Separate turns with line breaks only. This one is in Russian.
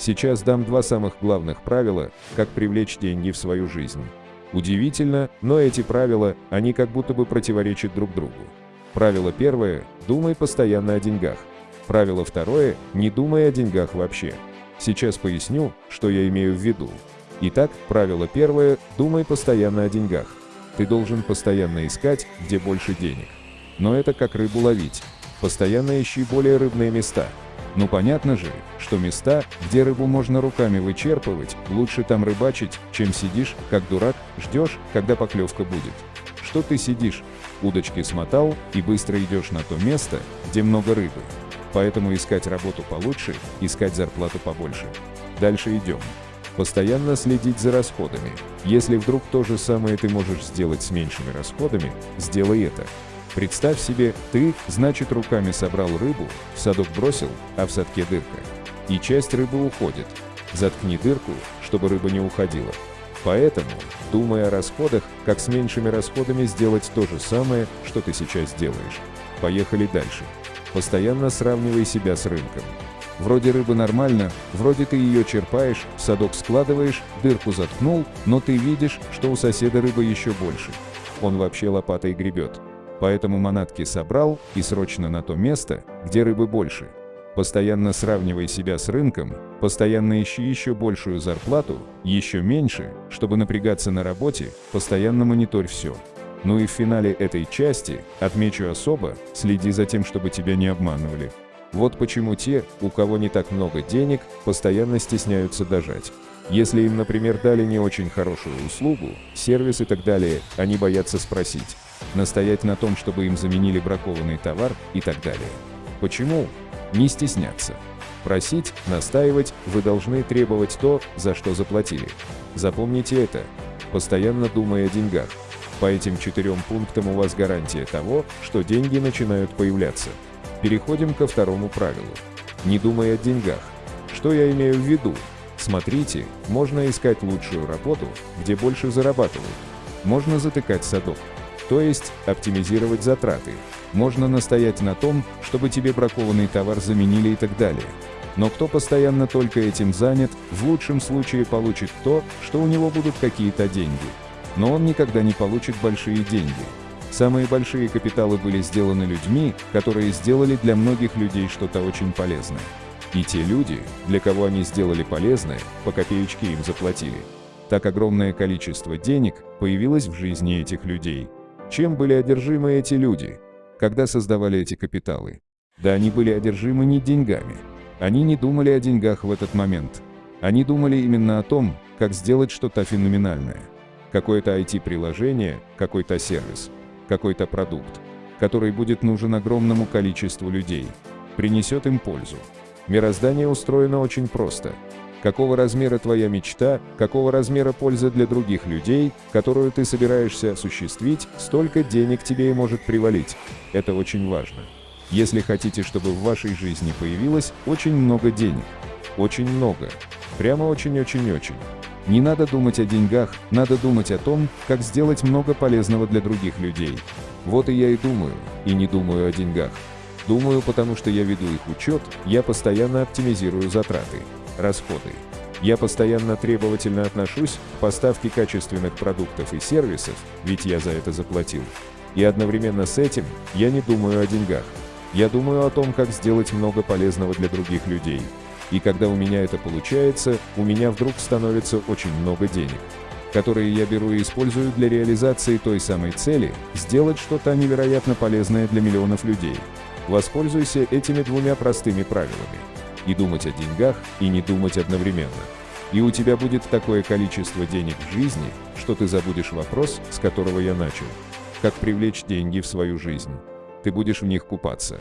Сейчас дам два самых главных правила, как привлечь деньги в свою жизнь. Удивительно, но эти правила, они как будто бы противоречат друг другу. Правило первое – думай постоянно о деньгах. Правило второе – не думай о деньгах вообще. Сейчас поясню, что я имею в виду. Итак, правило первое – думай постоянно о деньгах. Ты должен постоянно искать, где больше денег. Но это как рыбу ловить. Постоянно ищи более рыбные места. Ну понятно же, что места, где рыбу можно руками вычерпывать, лучше там рыбачить, чем сидишь, как дурак, ждешь, когда поклевка будет. Что ты сидишь, удочки смотал и быстро идешь на то место, где много рыбы. Поэтому искать работу получше, искать зарплату побольше. Дальше идем. Постоянно следить за расходами. Если вдруг то же самое ты можешь сделать с меньшими расходами, сделай это. Представь себе, ты, значит, руками собрал рыбу, в садок бросил, а в садке дырка. И часть рыбы уходит. Заткни дырку, чтобы рыба не уходила. Поэтому, думая о расходах, как с меньшими расходами сделать то же самое, что ты сейчас делаешь. Поехали дальше. Постоянно сравнивай себя с рынком. Вроде рыба нормально, вроде ты ее черпаешь, в садок складываешь, дырку заткнул, но ты видишь, что у соседа рыба еще больше. Он вообще лопатой гребет. Поэтому манатки собрал и срочно на то место, где рыбы больше. Постоянно сравнивай себя с рынком, постоянно ищи еще большую зарплату, еще меньше, чтобы напрягаться на работе, постоянно мониторь все. Ну и в финале этой части, отмечу особо, следи за тем, чтобы тебя не обманывали. Вот почему те, у кого не так много денег, постоянно стесняются дожать. Если им, например, дали не очень хорошую услугу, сервис и так далее, они боятся спросить настоять на том, чтобы им заменили бракованный товар и так далее. Почему? Не стесняться. Просить, настаивать, вы должны требовать то, за что заплатили. Запомните это, постоянно думая о деньгах. По этим четырем пунктам у вас гарантия того, что деньги начинают появляться. Переходим ко второму правилу. Не думай о деньгах. Что я имею в виду? Смотрите, можно искать лучшую работу, где больше зарабатывают. Можно затыкать садок то есть оптимизировать затраты. Можно настоять на том, чтобы тебе бракованный товар заменили и так далее. Но кто постоянно только этим занят, в лучшем случае получит то, что у него будут какие-то деньги. Но он никогда не получит большие деньги. Самые большие капиталы были сделаны людьми, которые сделали для многих людей что-то очень полезное. И те люди, для кого они сделали полезное, по копеечке им заплатили. Так огромное количество денег появилось в жизни этих людей. Чем были одержимы эти люди, когда создавали эти капиталы? Да они были одержимы не деньгами. Они не думали о деньгах в этот момент. Они думали именно о том, как сделать что-то феноменальное. Какое-то IT-приложение, какой-то сервис, какой-то продукт, который будет нужен огромному количеству людей, принесет им пользу. Мироздание устроено очень просто – какого размера твоя мечта, какого размера польза для других людей, которую ты собираешься осуществить, столько денег тебе и может привалить. Это очень важно. Если хотите, чтобы в вашей жизни появилось очень много денег. Очень много. Прямо очень-очень-очень. Не надо думать о деньгах, надо думать о том, как сделать много полезного для других людей. Вот и я и думаю, и не думаю о деньгах. Думаю, потому что я веду их учет, я постоянно оптимизирую затраты расходы. Я постоянно требовательно отношусь к поставке качественных продуктов и сервисов, ведь я за это заплатил. И одновременно с этим я не думаю о деньгах. Я думаю о том, как сделать много полезного для других людей. И когда у меня это получается, у меня вдруг становится очень много денег, которые я беру и использую для реализации той самой цели – сделать что-то невероятно полезное для миллионов людей. Воспользуйся этими двумя простыми правилами и думать о деньгах, и не думать одновременно. И у тебя будет такое количество денег в жизни, что ты забудешь вопрос, с которого я начал. Как привлечь деньги в свою жизнь. Ты будешь в них купаться.